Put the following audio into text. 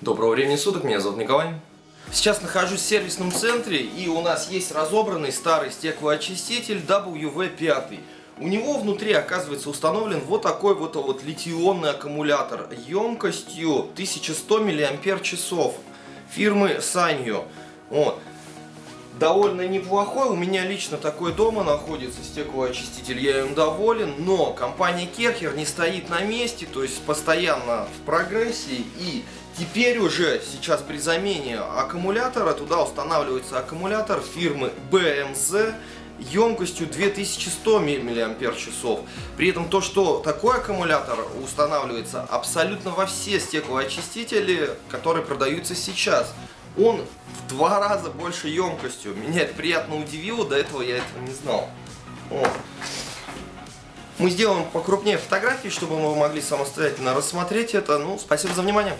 Доброго времени суток, меня зовут Николай. Сейчас нахожусь в сервисном центре и у нас есть разобранный старый стеклоочиститель WV5. У него внутри оказывается установлен вот такой вот, вот литионный аккумулятор емкостью 1100 мАч фирмы Sanyo. Вот довольно неплохой. У меня лично такой дома находится стеклоочиститель, я им доволен. Но компания Керхер не стоит на месте, то есть постоянно в прогрессии. И теперь уже сейчас при замене аккумулятора туда устанавливается аккумулятор фирмы BMZ емкостью 2100 мАч. При этом то, что такой аккумулятор устанавливается абсолютно во все стеклоочистители, которые продаются сейчас он в два раза больше емкостью. Меня это приятно удивило, до этого я этого не знал. Вот. Мы сделаем покрупнее фотографии, чтобы мы могли самостоятельно рассмотреть это. Ну, спасибо за внимание.